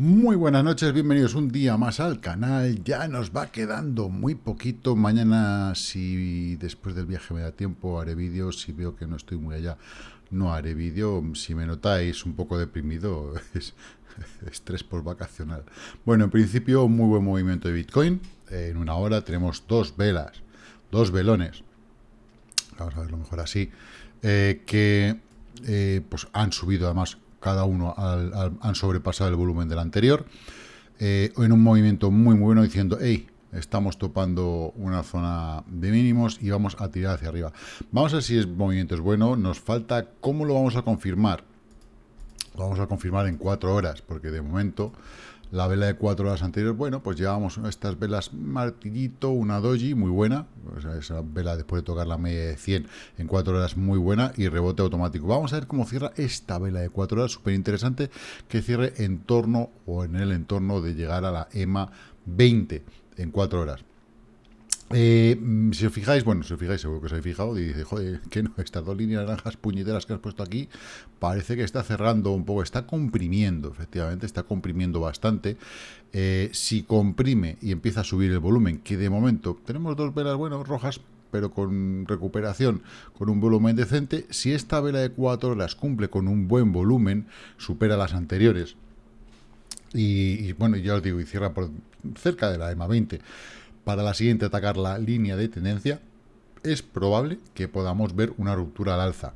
Muy buenas noches, bienvenidos un día más al canal. Ya nos va quedando muy poquito. Mañana, si después del viaje me da tiempo, haré vídeos. Si veo que no estoy muy allá, no haré vídeo. Si me notáis un poco deprimido, es estrés por vacacional. Bueno, en principio, muy buen movimiento de Bitcoin. En una hora tenemos dos velas, dos velones. Vamos a verlo mejor así. Eh, que eh, pues han subido además cada uno han sobrepasado el volumen del anterior, eh, en un movimiento muy, muy bueno diciendo, hey, estamos topando una zona de mínimos y vamos a tirar hacia arriba. Vamos a ver si el movimiento es bueno, nos falta cómo lo vamos a confirmar. Lo vamos a confirmar en cuatro horas, porque de momento la vela de cuatro horas anteriores, bueno, pues llevamos estas velas martillito, una doji muy buena, esa vela después de tocar la media de 100 en cuatro horas muy buena y rebote automático. Vamos a ver cómo cierra esta vela de cuatro horas, súper interesante, que cierre en torno o en el entorno de llegar a la EMA 20 en cuatro horas. Eh, mm, si os fijáis, bueno, si os fijáis, seguro que os habéis fijado, y dice, joder, que no, estas dos líneas naranjas puñeteras que has puesto aquí, parece que está cerrando un poco, está comprimiendo, efectivamente, está comprimiendo bastante. Eh, si comprime y empieza a subir el volumen, que de momento tenemos dos velas, bueno, rojas, pero con recuperación, con un volumen decente, si esta vela de 4 horas cumple con un buen volumen, supera las anteriores, y, y bueno, ya os digo, y cierra por cerca de la EMA 20, para la siguiente atacar la línea de tendencia, es probable que podamos ver una ruptura al alza.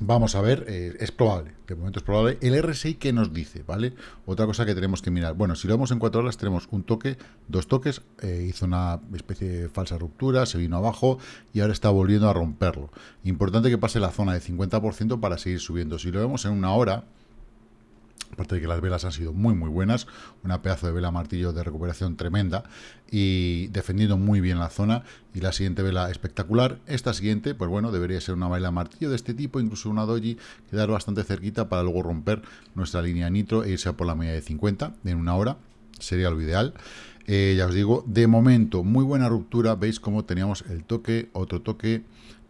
Vamos a ver, eh, es probable, de momento es probable. El RSI, ¿qué nos dice? ¿Vale? Otra cosa que tenemos que mirar. Bueno, si lo vemos en cuatro horas, tenemos un toque, dos toques, eh, hizo una especie de falsa ruptura, se vino abajo y ahora está volviendo a romperlo. Importante que pase la zona de 50% para seguir subiendo. Si lo vemos en una hora, aparte de que las velas han sido muy muy buenas, una pedazo de vela martillo de recuperación tremenda y defendiendo muy bien la zona. Y la siguiente vela espectacular, esta siguiente pues bueno debería ser una vela martillo de este tipo, incluso una doji, quedar bastante cerquita para luego romper nuestra línea nitro e irse a por la media de 50 en una hora, sería lo ideal. Eh, ya os digo, de momento muy buena ruptura, veis cómo teníamos el toque, otro toque.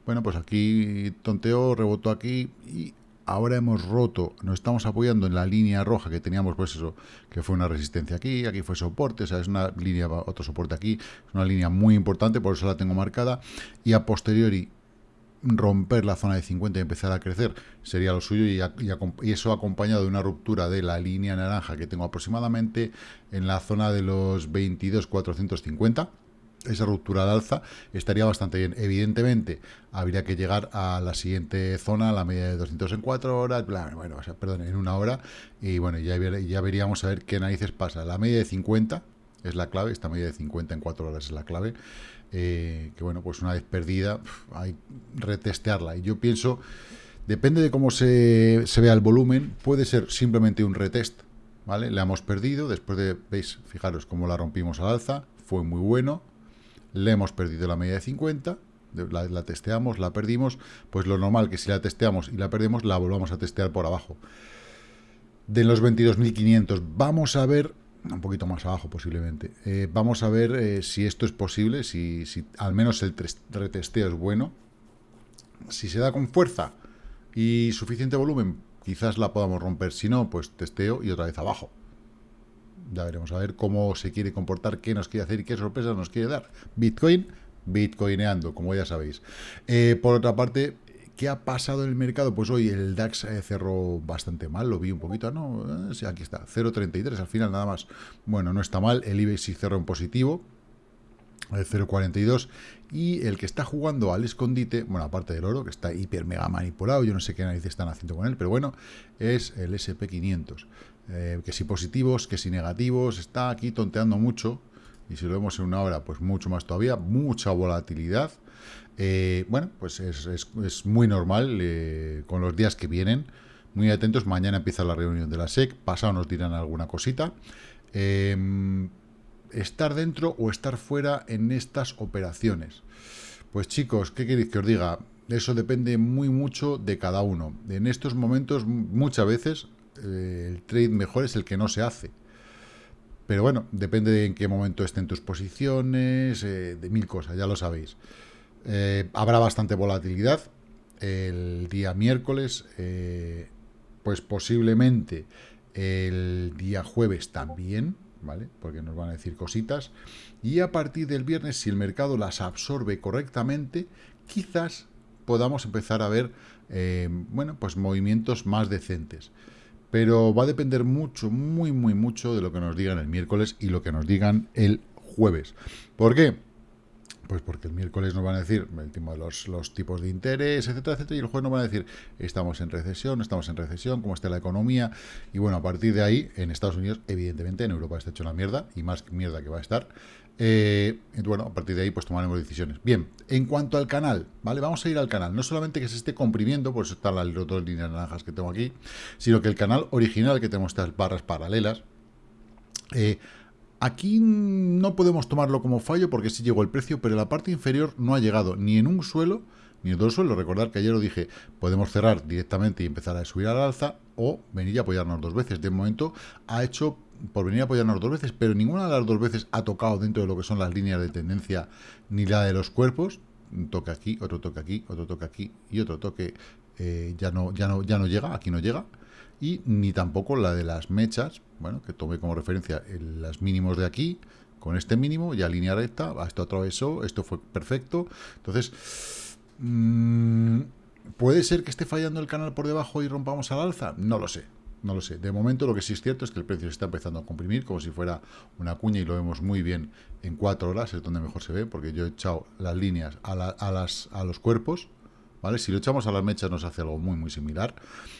Bueno pues aquí tonteo, rebotó aquí y ahora hemos roto, nos estamos apoyando en la línea roja que teníamos, pues eso, que fue una resistencia aquí, aquí fue soporte, o sea, es una línea, otro soporte aquí, es una línea muy importante, por eso la tengo marcada, y a posteriori romper la zona de 50 y empezar a crecer sería lo suyo y, y, eso acompañado de una ruptura de la línea naranja que tengo aproximadamente en la zona de los 22.450 esa ruptura al alza estaría bastante bien. Evidentemente, habría que llegar a la siguiente zona, la media de 200 en 4 horas, bueno, perdón, en una hora, y bueno, ya, ya veríamos a ver qué narices pasa. La media de 50 es la clave, esta media de 50 en 4 horas es la clave, eh, que bueno, pues una vez perdida, hay retestearla. Y yo pienso, depende de cómo se, se vea el volumen, puede ser simplemente un retest, ¿vale? La hemos perdido, después de, veis, fijaros cómo la rompimos al alza, fue muy bueno, le hemos perdido la media de 50, la, testeamos, la perdimos, pues lo normal que si la testeamos y la perdemos, la volvamos a testear por abajo. De los 22.500, vamos a ver, un poquito más abajo posiblemente, eh, vamos a ver eh, si esto es posible, si, si al menos el retesteo es bueno. Si se da con fuerza y suficiente volumen, quizás la podamos romper, si no, pues testeo y otra vez abajo. Ya veremos a ver cómo se quiere comportar, qué nos quiere hacer y qué sorpresas nos quiere dar. Bitcoin, bitcoineando, como ya sabéis. Eh, por otra parte, ¿qué ha pasado en el mercado? Pues hoy el DAX eh, cerró bastante mal, lo vi un poquito, ¿no? Eh, sí, aquí está, 0.33 al final nada más. Bueno, no está mal, el IBEX sí cerró en positivo, 0.42 y el que está jugando al escondite, bueno, aparte del oro, que está hiper mega manipulado, yo no sé qué narices están haciendo con él, pero bueno, es el SP500. Eh, que si positivos, que si negativos, está aquí tonteando mucho, y si lo vemos en una hora, pues mucho más todavía, mucha volatilidad. Eh, bueno, pues es, muy normal eh, con los días que vienen, muy atentos, mañana empieza la reunión de la SEC, pasado nos dirán alguna cosita. Em, estar dentro o estar fuera en estas operaciones. Pues chicos, ¿qué queréis que os diga? Eso depende muy mucho de cada uno. En estos momentos, muchas veces, eh, el trade mejor es el que no se hace. Pero bueno, depende de en qué momento estén tus posiciones, eh, de mil cosas, ya lo sabéis. Eh, habrá bastante volatilidad. El día miércoles, pues posiblemente el día jueves también, ¿vale? Porque nos van a decir cositas. Y a partir del viernes, si el mercado las absorbe correctamente, quizás podamos empezar a ver, eh, bueno, pues movimientos más decentes. Pero va a depender mucho, muy, muy mucho de lo que nos digan el miércoles y lo que nos digan el jueves. ¿Por qué? Pues porque el miércoles nos van a decir el tema de los, tipos de interés, etcétera, etcétera, y el jueves nos van a decir estamos en recesión, estamos en recesión, cómo está la economía, y bueno, a partir de ahí, en Estados Unidos, evidentemente, en Europa está hecho una mierda, y más mierda que va a estar, eh, bueno, a partir de ahí pues tomaremos decisiones. Bien, en cuanto al canal, ¿vale? Vamos a ir al canal, no solamente que se esté comprimiendo, por eso están las dos líneas naranjas que tengo aquí, sino que el canal original, que tenemos estas barras paralelas, eh, Aquí no podemos tomarlo como fallo porque sí llegó el precio, pero la parte inferior no ha llegado ni en un suelo ni en dos suelos. Recordar que ayer lo dije, podemos cerrar directamente y empezar a subir al alza o venir y apoyarnos dos veces. De momento ha hecho por venir a apoyarnos dos veces, pero ninguna de las dos veces ha tocado dentro de lo que son las líneas de tendencia ni la de los cuerpos. Un toque aquí, otro toque aquí, otro toque aquí y otro toque eh, ya, no, ya, no, ya no llega, aquí no llega y ni tampoco la de las mechas, bueno, que tomé como referencia las mínimos de aquí, con este mínimo, ya línea recta, esto atravesó, esto fue perfecto, entonces, mm, ¿puede ser que esté fallando el canal por debajo y rompamos al alza? No lo sé, no lo sé. De momento lo que sí es cierto es que el precio se está empezando a comprimir como si fuera una cuña y lo vemos muy bien en cuatro horas, es donde mejor se ve, porque yo he echado las líneas a, las, a los cuerpos, ¿vale? Si lo echamos a las mechas nos hace algo muy, muy similar.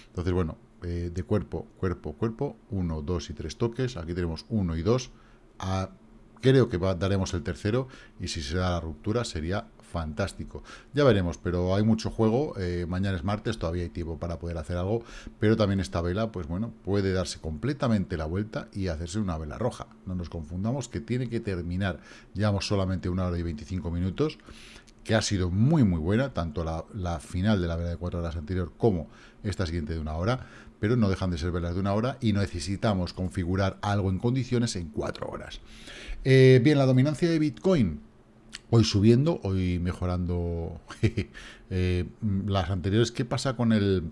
Entonces, bueno, eh, de cuerpo, cuerpo, cuerpo, uno, dos y tres toques. Aquí tenemos uno y dos. creo que daremos el tercero y si se da la ruptura sería fantástico. Ya veremos, pero hay mucho juego. Eh, mañana es martes, todavía hay tiempo para poder hacer algo, pero también esta vela, pues bueno, puede darse completamente la vuelta y hacerse una vela roja. No nos confundamos que tiene que terminar. Llevamos solamente una hora y 25 minutos que ha sido muy muy buena, tanto la, final de la vela de cuatro horas anterior como esta siguiente de una hora, pero no dejan de ser velas de una hora y necesitamos configurar algo en condiciones en cuatro horas. Eh, bien, la dominancia de Bitcoin, hoy subiendo, hoy mejorando eh, las anteriores. ¿Qué pasa con el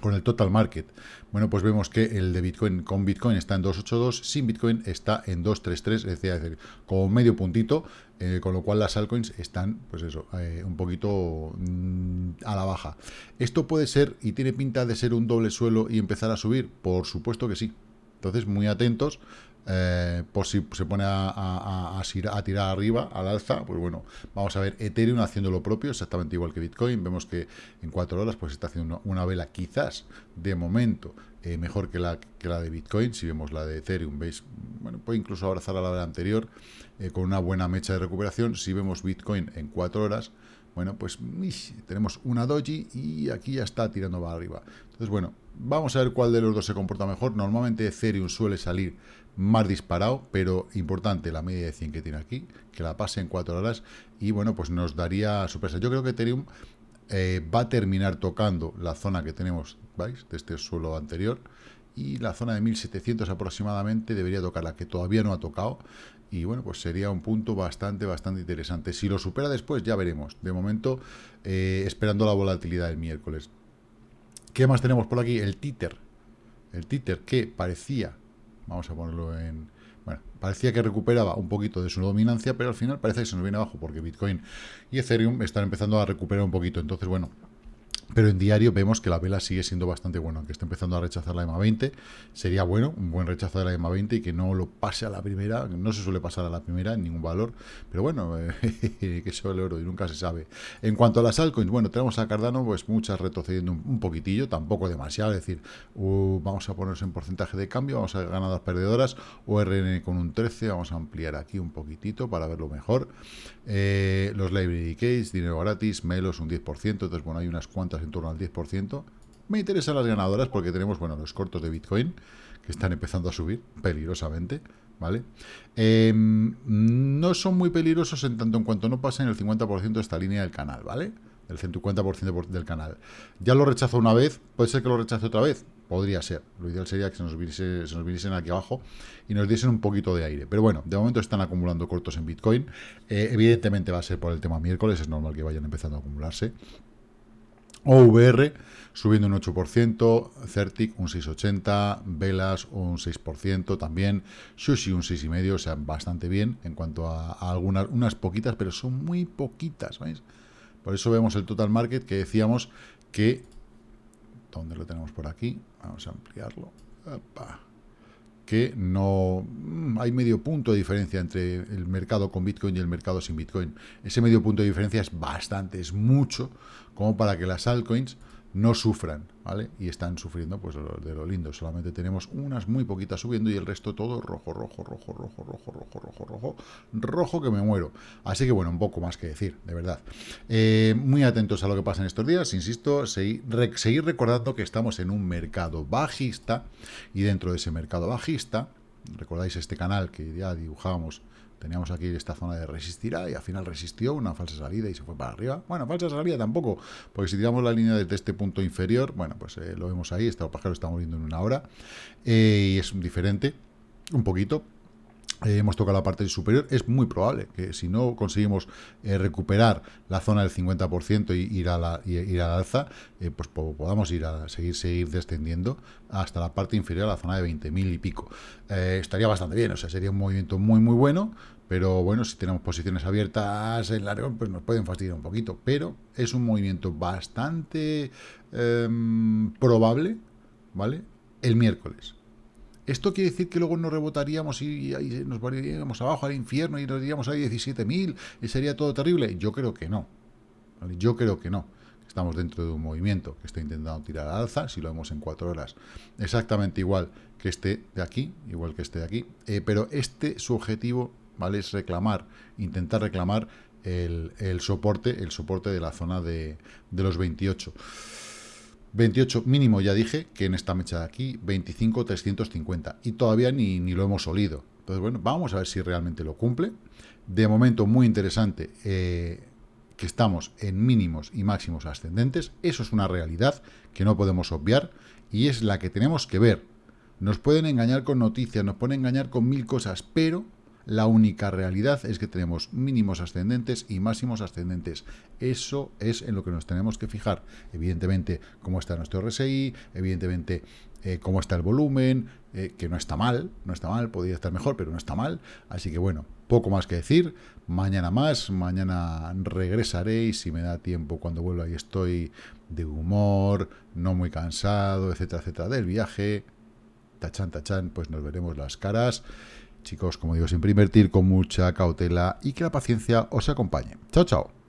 con el total market. Bueno, pues vemos que el de Bitcoin con Bitcoin está en 282, sin Bitcoin está en 233, es decir, como medio puntito, eh, con lo cual las altcoins están, pues eso, eh, un poquito mm, a la baja. ¿Esto puede ser y tiene pinta de ser un doble suelo y empezar a subir? Por supuesto que sí. Entonces, muy atentos, eh, por si se pone a, a, tirar arriba, al alza, pues bueno, vamos a ver Ethereum haciendo lo propio, exactamente igual que Bitcoin, vemos que en cuatro horas pues está haciendo una, vela quizás, de momento, eh, mejor que la, que la de Bitcoin, si vemos la de Ethereum, veis, bueno, puede incluso abrazar a la vela anterior, eh, con una buena mecha de recuperación, si vemos Bitcoin en cuatro horas, bueno, pues tenemos una doji y aquí ya está tirando para arriba. Entonces, bueno, vamos a ver cuál de los dos se comporta mejor. Normalmente Ethereum suele salir más disparado, pero importante la media de 100 que tiene aquí, que la pase en 4 horas y bueno, pues nos daría sorpresa. Yo creo que Ethereum eh, va a terminar tocando la zona que tenemos, ¿veis? De este suelo anterior y la zona de 1700 aproximadamente debería tocar la que todavía no ha tocado y bueno, pues sería un punto bastante, bastante interesante. Si lo supera después ya veremos. De momento, eh, esperando la volatilidad del miércoles. ¿Qué más tenemos por aquí? El títer. El títer que parecía Vamos a ponerlo en... Bueno, parecía que recuperaba un poquito de su dominancia, pero al final parece que se nos viene abajo porque Bitcoin y Ethereum están empezando a recuperar un poquito. Entonces, bueno, pero en diario vemos que la vela sigue siendo bastante buena, aunque está empezando a rechazar la EMA 20. Sería bueno, un buen rechazo de la EMA 20 y que no lo pase a la primera, no se suele pasar a la primera en ningún valor, pero bueno, eh, que eso el oro y nunca se sabe. En cuanto a las altcoins, bueno, tenemos a Cardano, pues muchas retrocediendo un, poquitillo, tampoco demasiado, es decir, vamos a ponernos en porcentaje de cambio, vamos a ganadas perdedoras, ORN con un 13, vamos a ampliar aquí un poquitito para verlo mejor. Eh, los library case, dinero gratis, Melos un 10%, entonces bueno, hay unas cuantas en torno al 10%. Me interesan las ganadoras porque tenemos, bueno, los cortos de Bitcoin que están empezando a subir peligrosamente, ¿vale? Em, no son muy peligrosos en tanto en cuanto no pasen el 50% de esta línea del canal, ¿vale? El 150% del canal. Ya lo rechazó una vez, puede ser que lo rechace otra vez, podría ser. Lo ideal sería que se nos, viniese, se nos viniesen aquí abajo y nos diesen un poquito de aire. Pero bueno, de momento están acumulando cortos en Bitcoin. Eh, evidentemente va a ser por el tema miércoles, es normal que vayan empezando a acumularse. OVR subiendo un 8%, Certic un 6,80%, Velas un 6%, también Sushi un 6,5%, o sea, bastante bien en cuanto a, algunas, unas poquitas, pero son muy poquitas, ¿veis? Por eso vemos el total market que decíamos que, ¿dónde lo tenemos por aquí? Vamos a ampliarlo. Que no mm, hay medio punto de diferencia entre el mercado con Bitcoin y el mercado sin Bitcoin. Ese medio punto de diferencia es bastante, es mucho, como para que las altcoins no sufran, ¿vale? Y están sufriendo, pues, de lo lindo. Solamente tenemos unas muy poquitas subiendo y el resto todo rojo, rojo, rojo, rojo, rojo, rojo, rojo, rojo, rojo que me muero. Así que, bueno, un poco más que decir, de verdad. Eh, muy atentos a lo que pasa en estos días, insisto, seguir, recordando que estamos en un mercado bajista y dentro de ese mercado bajista, recordáis este canal que ya dibujábamos Teníamos aquí esta zona de resistirá y al final resistió una falsa salida y se fue para arriba. Bueno, falsa salida tampoco, porque si tiramos la línea desde este punto inferior, bueno, pues eh, lo vemos ahí, este pájaro está moviendo en una hora eh, y es diferente, un poquito, eh, hemos tocado la parte superior, es muy probable que si no conseguimos recuperar la zona del 50% y ir a la, ir a la alza, pues podamos ir a seguir, seguir descendiendo hasta la parte inferior la zona de 20.000 y pico. estaría bastante bien, o sea, sería un movimiento muy, muy bueno, pero bueno, si tenemos posiciones abiertas en largo, pues nos pueden fastidiar un poquito. Pero es un movimiento bastante em, probable, ¿vale? El miércoles. ¿Esto quiere decir que luego nos rebotaríamos y, nos iríamos abajo al infierno y nos iríamos a 17.000 y sería todo terrible? Yo creo que no. Yo creo que no. Estamos dentro de un movimiento que está intentando tirar al alza, si lo vemos en cuatro horas, exactamente igual que este de aquí, igual que este de aquí, eh, pero este, su objetivo ¿vale? Es reclamar, intentar reclamar el, soporte, el soporte de la zona de, los 28. 28 mínimo, ya dije, que en esta mecha de aquí, 25, 350. Y todavía ni, ni lo hemos olido. Entonces, bueno, vamos a ver si realmente lo cumple. De momento, muy interesante eh, que estamos en mínimos y máximos ascendentes. Eso es una realidad que no podemos obviar y es la que tenemos que ver. Nos pueden engañar con noticias, nos pueden engañar con mil cosas, pero la única realidad es que tenemos mínimos ascendentes y máximos ascendentes. Eso es en lo que nos tenemos que fijar. Evidentemente, cómo está nuestro RSI, evidentemente, eh, cómo está el volumen, eh, que no está mal, no está mal, podría estar mejor, pero no está mal. Así que bueno, poco más que decir. Mañana más, mañana regresaré y si me da tiempo cuando vuelva y estoy de humor, no muy cansado, etcétera, etcétera, del viaje, tachan, tachan, pues nos veremos las caras. Chicos, como digo, siempre invertir con mucha cautela y que la paciencia os acompañe. Chao, chao.